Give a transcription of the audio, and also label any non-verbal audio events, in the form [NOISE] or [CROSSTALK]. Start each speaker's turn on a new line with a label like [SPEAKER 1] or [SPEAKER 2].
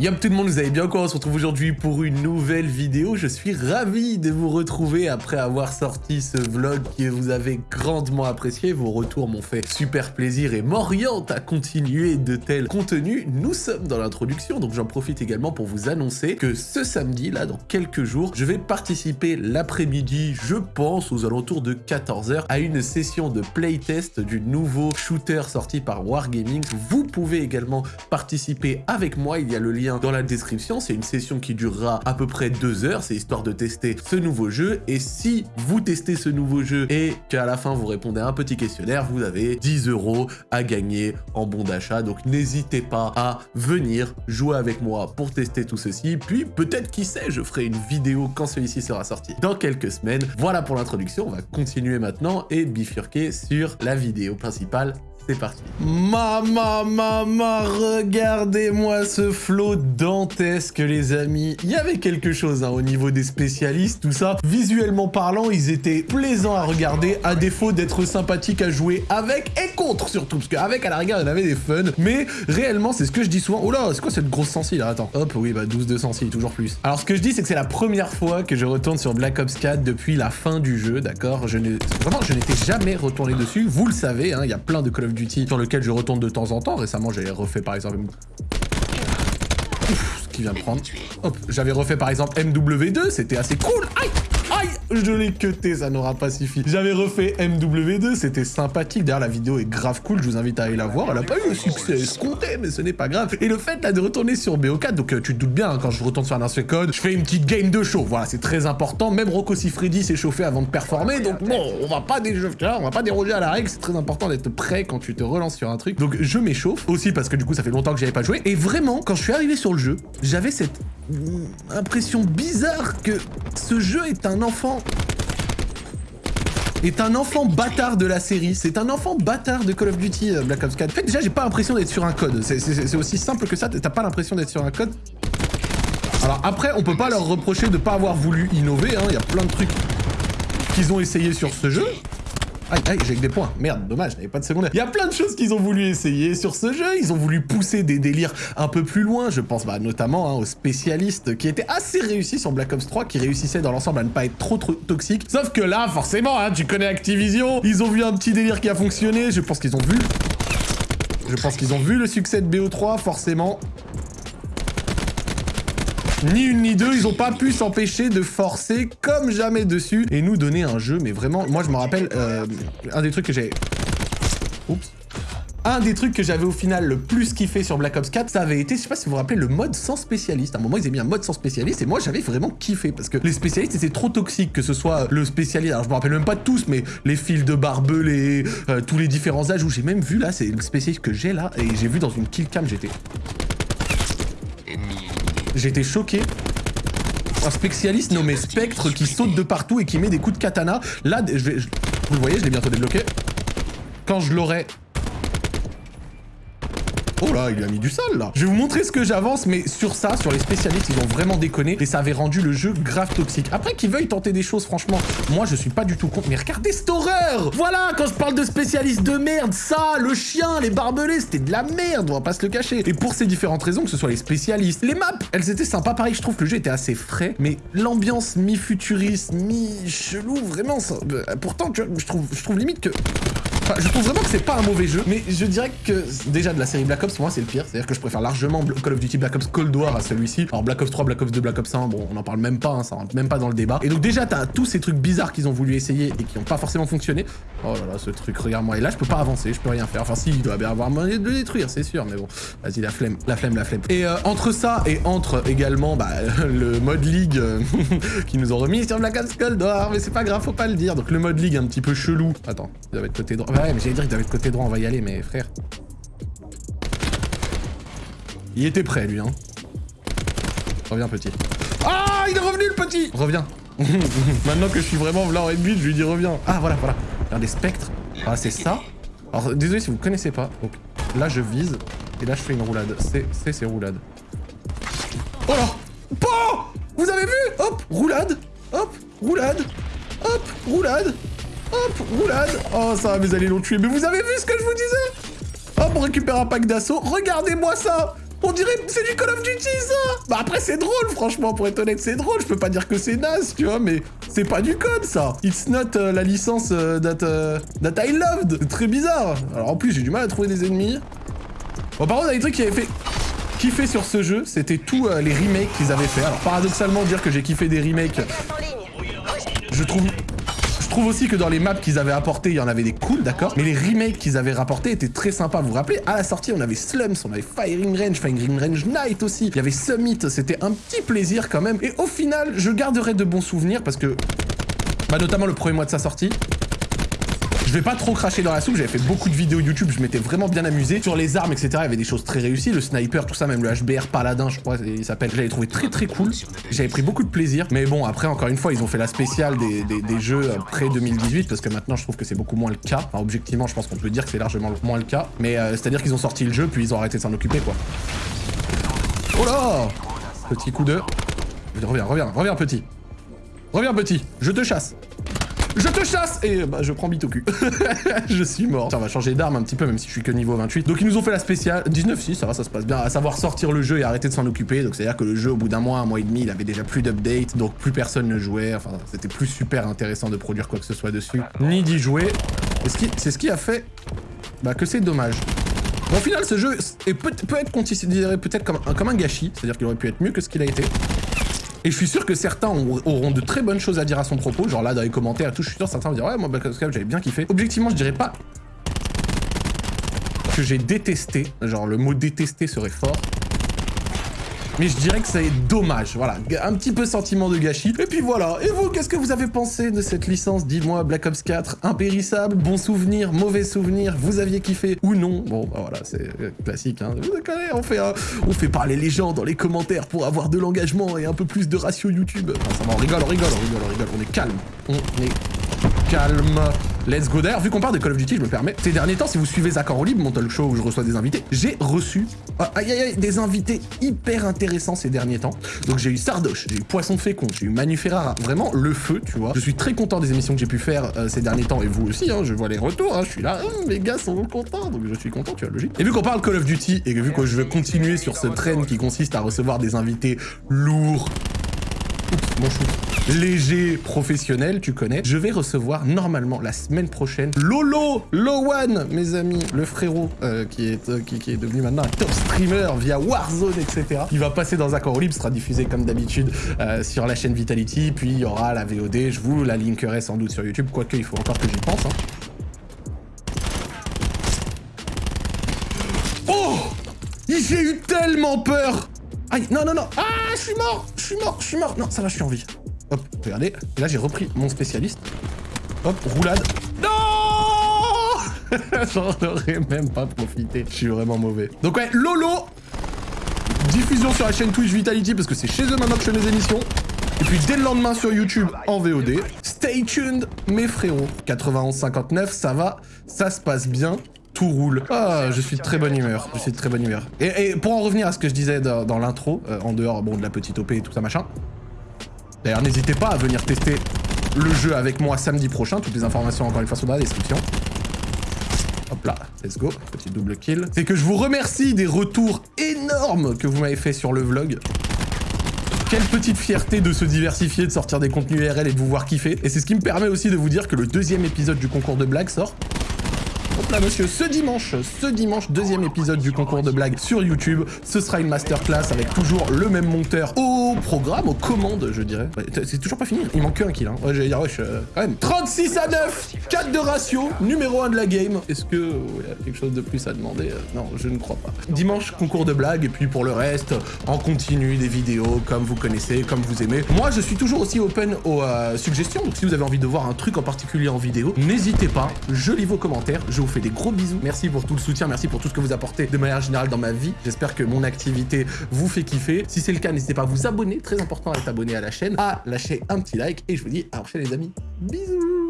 [SPEAKER 1] Yop tout le monde, vous allez bien quoi On se retrouve aujourd'hui pour une nouvelle vidéo. Je suis ravi de vous retrouver après avoir sorti ce vlog que vous avez grandement apprécié. Vos retours m'ont fait super plaisir et m'orientent à continuer de tels contenus. Nous sommes dans l'introduction, donc j'en profite également pour vous annoncer que ce samedi, là, dans quelques jours, je vais participer l'après-midi, je pense, aux alentours de 14h, à une session de playtest du nouveau shooter sorti par Wargaming. Vous pouvez également participer avec moi, il y a le lien dans la description. C'est une session qui durera à peu près deux heures. C'est histoire de tester ce nouveau jeu. Et si vous testez ce nouveau jeu et qu'à la fin vous répondez à un petit questionnaire, vous avez 10 euros à gagner en bon d'achat. Donc n'hésitez pas à venir jouer avec moi pour tester tout ceci. Puis peut-être, qui sait, je ferai une vidéo quand celui-ci sera sorti dans quelques semaines. Voilà pour l'introduction. On va continuer maintenant et bifurquer sur la vidéo principale c'est parti. Maman, maman, regardez-moi ce flot dantesque, les amis. Il y avait quelque chose hein, au niveau des spécialistes, tout ça. Visuellement parlant, ils étaient plaisants à regarder, à défaut d'être sympathiques à jouer avec et contre, surtout. Parce qu'avec, à la rigueur, il y avait des fun. Mais réellement, c'est ce que je dis souvent. Oh là, c'est quoi cette grosse sensi, là? Attends. Hop, oui, bah 12 de sensi, toujours plus. Alors, ce que je dis, c'est que c'est la première fois que je retourne sur Black Ops 4 depuis la fin du jeu, d'accord? Je Vraiment, je n'étais jamais retourné dessus. Vous le savez, hein, il y a plein de Call of Duty sur lequel je retourne de temps en temps. Récemment, j'ai refait par exemple... Ouf, ce qui vient de prendre. J'avais refait par exemple MW2, c'était assez cool. Aïe Je l'ai cuté, ça n'aura pas suffi. J'avais refait MW2, c'était sympathique. D'ailleurs, la vidéo est grave cool, je vous invite à aller la voir. Elle a pas eu le succès escompté, mais ce n'est pas grave. Et le fait de retourner sur BO4, donc euh, tu te doutes bien, hein, quand je retourne sur un ancien code, je fais une petite game de show. Voilà, c'est très important. Même Rocco Siffredi s'est chauffé avant de performer, donc bon, on va pas on va pas déroger à la règle. C'est très important d'être prêt quand tu te relances sur un truc. Donc je m'échauffe aussi parce que du coup, ça fait longtemps que j'avais pas joué. Et vraiment, quand je suis arrivé sur le jeu, j'avais cette impression bizarre que ce jeu est un enfant est un enfant bâtard de la série. C'est un enfant bâtard de Call of Duty euh, Black Ops 4. En fait, déjà, j'ai pas l'impression d'être sur un code. C'est aussi simple que ça. T'as pas l'impression d'être sur un code? Alors après, on peut pas leur reprocher de pas avoir voulu innover. Il hein. y a plein de trucs qu'ils ont essayé sur ce jeu. Aïe, aïe, j'ai que des points. Merde, dommage, j'avais pas de secondaire. Il y a plein de choses qu'ils ont voulu essayer sur ce jeu. Ils ont voulu pousser des délires un peu plus loin. Je pense bah, notamment hein, aux spécialistes qui étaient assez réussis sur Black Ops 3, qui réussissaient dans l'ensemble à ne pas être trop, trop toxiques. Sauf que là, forcément, hein, tu connais Activision. Ils ont vu un petit délire qui a fonctionné. Je pense qu'ils ont vu... Je pense qu'ils ont vu le succès de BO3, forcément. Ni une ni deux, ils ont pas pu s'empêcher de forcer comme jamais dessus et nous donner un jeu, mais vraiment, moi je me rappelle, euh, un des trucs que j'ai... Oups. Un des trucs que j'avais au final le plus kiffé sur Black Ops 4, ça avait été, je sais pas si vous vous rappelez, le mode sans spécialiste. À un moment, ils avaient mis un mode sans spécialiste et moi, j'avais vraiment kiffé parce que les spécialistes étaient trop toxiques, que ce soit le spécialiste, alors je me rappelle même pas tous, mais les fils de barbelés, euh, tous les différents âges où j'ai même vu là, c'est le spécialiste que j'ai là et j'ai vu dans une kill cam, j'étais... Choqué. Un spécialiste nommé Spectre qui saute de partout et qui met des coups de katana. Là, je vous le voyez, je l'ai bientôt débloqué. Quand je l'aurai Oh là, il a mis du sol là. Je vais vous montrer ce que j'avance, mais sur ça, sur les spécialistes, ils ont vraiment déconné et ça avait rendu le jeu grave toxique. Après qu'ils veuillent tenter des choses, franchement, moi je suis pas du tout contre. Mais regardez cette horreur Voilà, quand je parle de spécialistes de merde, ça, le chien, les barbelés, c'était de la merde, on va pas se le cacher. Et pour ces différentes raisons, que ce soit les spécialistes, les maps, elles étaient sympas. Pareil, je trouve que le jeu était assez frais, mais l'ambiance mi-futuriste, mi-chelou, vraiment, ça... Euh, pourtant, je trouve limite que je trouve vraiment que c'est pas un mauvais jeu, mais je dirais que déjà de la série Black Ops, pour moi c'est le pire. C'est-à-dire que je préfère largement Call of Duty Black Ops Cold War à celui-ci. Alors Black Ops 3, Black Ops 2, Black Ops 1, bon, on en parle même pas, hein, ça rentre même pas dans le débat. Et donc déjà, t'as tous ces trucs bizarres qu'ils ont voulu essayer et qui ont pas forcément fonctionné. Oh là là, ce truc, regarde-moi. Et là, je peux pas avancer, je peux rien faire. Enfin, si, il doit bien avoir moyen de le détruire, c'est sûr, mais bon. Vas-y, la flemme, la flemme, la flemme. Et euh, entre ça et entre également bah, [LAUGHS] le mode League euh, [LAUGHS] qui nous ont remis sur Black Ops Cold War, mais c'est pas grave, faut pas le dire. Donc le mode League un petit peu chelou. Attends, il doit être côté droit. Ouais, mais j'allais dire qu'il doit être côté droit, on va y aller, mais frère. Il était prêt, lui, hein. Reviens, petit. Ah, il est revenu, le petit Reviens. [LAUGHS] Maintenant que je suis vraiment là en je lui dis reviens. Ah, voilà, voilà. Regardez, spectre. Ah, c'est ça. Alors, désolé si vous connaissez pas. Donc, là, je vise. Et là, je fais une roulade. C'est, c'est, roulade. Oh là Oh Vous avez vu? Hop, roulade. Hop, roulade. Hop, roulade. Hop, roulade. Oh, ça, mes alliés l'ont tué. Mais vous avez vu ce que je vous disais? Hop, on récupère un pack d'assaut. Regardez-moi ça. On dirait c'est du Call of Duty ça. Bah après c'est drôle franchement pour être honnête c'est drôle, je peux pas dire que c'est naze tu vois mais c'est pas du code ça. It's not euh, la licence euh, that, euh, that I loved. C'est très bizarre. Alors en plus j'ai du mal à trouver des ennemis. Bon par contre il y a des trucs qui avaient fait kiffer sur ce jeu, c'était tous les remakes qu'ils avaient fait. Alors paradoxalement dire que j'ai kiffé des remakes, je trouve trouve aussi que dans les maps qu'ils avaient apporté, il y en avait des cool, d'accord Mais les remakes qu'ils avaient rapportés étaient très sympas. Vous vous rappelez À la sortie, on avait Slums, on avait Firing Range, Firing Range Night aussi. Il y avait Summit, c'était un petit plaisir quand même. Et au final, je garderai de bons souvenirs parce que... Bah notamment le premier mois de sa sortie, je vais pas trop cracher dans la soupe, j'avais fait beaucoup de vidéos YouTube, je m'étais vraiment bien amusé. Sur les armes, etc., il y avait des choses très réussies. Le sniper, tout ça, même le HBR Paladin, je crois, il s'appelle. J'avais trouvé très très cool. J'avais pris beaucoup de plaisir. Mais bon, après, encore une fois, ils ont fait la spéciale des, jeux près 2018, parce que maintenant, je trouve que c'est beaucoup moins le cas. Enfin, objectivement, je pense qu'on peut dire que c'est largement moins le cas. Mais euh, c'est-à-dire qu'ils ont sorti le jeu, puis ils ont arrêté de s'en occuper, quoi. Oh là Petit coup de... Reviens, reviens, reviens, petit. Reviens, petit. Je te chasse. Je te chasse Et bah, je prends bite au cul. [LAUGHS] je suis mort. Ça, on va changer d'arme un petit peu, même si je suis que niveau 28. Donc, ils nous ont fait la spéciale. 19, si, ça va, ça se passe bien. À savoir sortir le jeu et arrêter de s'en occuper. Donc, c'est-à-dire que le jeu, au bout d'un mois, un mois et demi, il avait déjà plus d'updates. Donc, plus personne ne jouait. Enfin, c'était plus super intéressant de produire quoi que ce soit dessus. Ni d'y jouer. C'est ce qui a fait bah, que c'est dommage. Bon, au final, ce jeu peut, peut être considéré peut-être comme un gâchis. C'est-à-dire qu'il aurait pu être mieux que ce qu'il a été. Et je suis sûr que certains auront de très bonnes choses à dire à son propos. Genre là, dans les commentaires et tout, je suis sûr certains vont dire Ouais, moi, Black Ops 4, j'avais bien kiffé. Objectivement, je dirais pas que j'ai détesté. Genre, le mot détester serait fort. Mais je dirais que c'est dommage, voilà, un petit peu sentiment de gâchis. Et puis voilà, et vous, qu'est-ce que vous avez pensé de cette licence? Dis-moi, Black Ops 4, impérissable, bon souvenir, mauvais souvenir, vous aviez kiffé ou non? Bon, bah voilà, c'est euh, classique, hein. Vous connaissez, on fait, on fait parler les gens dans les commentaires pour avoir de l'engagement et un peu plus de ratio YouTube. Enfin, ça va, on rigole, on rigole, on rigole, on rigole, on est calme. On est calme. Let's go. D'ailleurs, vu qu'on parle de Call of Duty, je me permets. Ces derniers temps, si vous suivez Zach en libre, mon talk show où je reçois des invités, j'ai reçu ah, aïe, aïe, aïe, des invités hyper intéressants ces derniers temps. Donc j'ai eu Sardoche, j'ai eu Poisson Fécond, j'ai eu Manu Ferrara. Vraiment le feu, tu vois. Je suis très content des émissions que j'ai pu faire euh, ces derniers temps et vous aussi. Hein, je vois les retours. Hein, je suis là, hum, mes gars sont contents, donc je suis content, tu vois, logique. Et vu qu'on parle Call of Duty et vu que je veux continuer sur ce train qui consiste à recevoir des invités lourds, Oups, mon chou léger, professionnel, tu connais. Je vais recevoir normalement la semaine prochaine Lolo, Lowan, mes amis, le frérot euh, qui, est, euh, qui, est devenu maintenant un top streamer via Warzone, etc. Il va passer dans Accord Libre, sera diffusé comme d'habitude euh, sur la chaîne Vitality, puis il y aura la VOD, je vous la linkerai sans doute sur YouTube, quoique il faut encore que j'y pense. Hein. Oh J'ai eu tellement peur Aïe, non, non, non Ah, je suis mort Je suis mort, je suis mort Non, ça va, je suis en vie. Hop, regardez. Et là, j'ai repris mon spécialiste. Hop, roulade. Non [LAUGHS] J'en aurais même pas profité. Je suis vraiment mauvais. Donc ouais, Lolo Diffusion sur la chaîne Twitch Vitality parce que c'est chez eux maintenant que je fais mes émissions. Et puis dès le lendemain sur YouTube en VOD. Stay tuned, mes frérots. 91-59, ça va, ça se passe bien tout roule. Ah, je suis de très bonne humeur. Je suis de très bonne humeur. Et, pour en revenir à ce que je disais dans, l'intro, euh, en dehors bon, de la petite OP et tout ça machin, D'ailleurs, n'hésitez pas à venir tester le jeu avec moi samedi prochain. Toutes les informations, encore une fois, sont dans la description. Hop là, let's go, petit double kill. C'est que je vous remercie des retours énormes que vous m'avez fait sur le vlog. Quelle petite fierté de se diversifier, de sortir des contenus RL et de vous voir kiffer. Et c'est ce qui me permet aussi de vous dire que le deuxième épisode du concours de blagues sort monsieur, ce dimanche, ce dimanche, deuxième épisode du concours de blagues sur YouTube. Ce sera une masterclass avec toujours le même monteur au programme, aux commandes, je dirais. C'est toujours pas fini, il manque un kill. Hein. Ouais, j'allais ouais, quand même. 36 à 9, 4 de ratio, numéro 1 de la game. Est-ce que y a quelque chose de plus à demander euh, Non, je ne crois pas. Dimanche, concours de blagues, et puis pour le reste, en continu, des vidéos comme vous connaissez, comme vous aimez. Moi, je suis toujours aussi open aux euh, suggestions, donc si vous avez envie de voir un truc en particulier en vidéo, n'hésitez pas, je lis vos commentaires, je vous fais des gros bisous. Merci pour tout le soutien, merci pour tout ce que vous apportez de manière générale dans ma vie. J'espère que mon activité vous fait kiffer. Si c'est le cas, n'hésitez pas à vous abonner, très important à être abonné à la chaîne, à lâcher un petit like, et je vous dis à la prochaine les amis. Bisous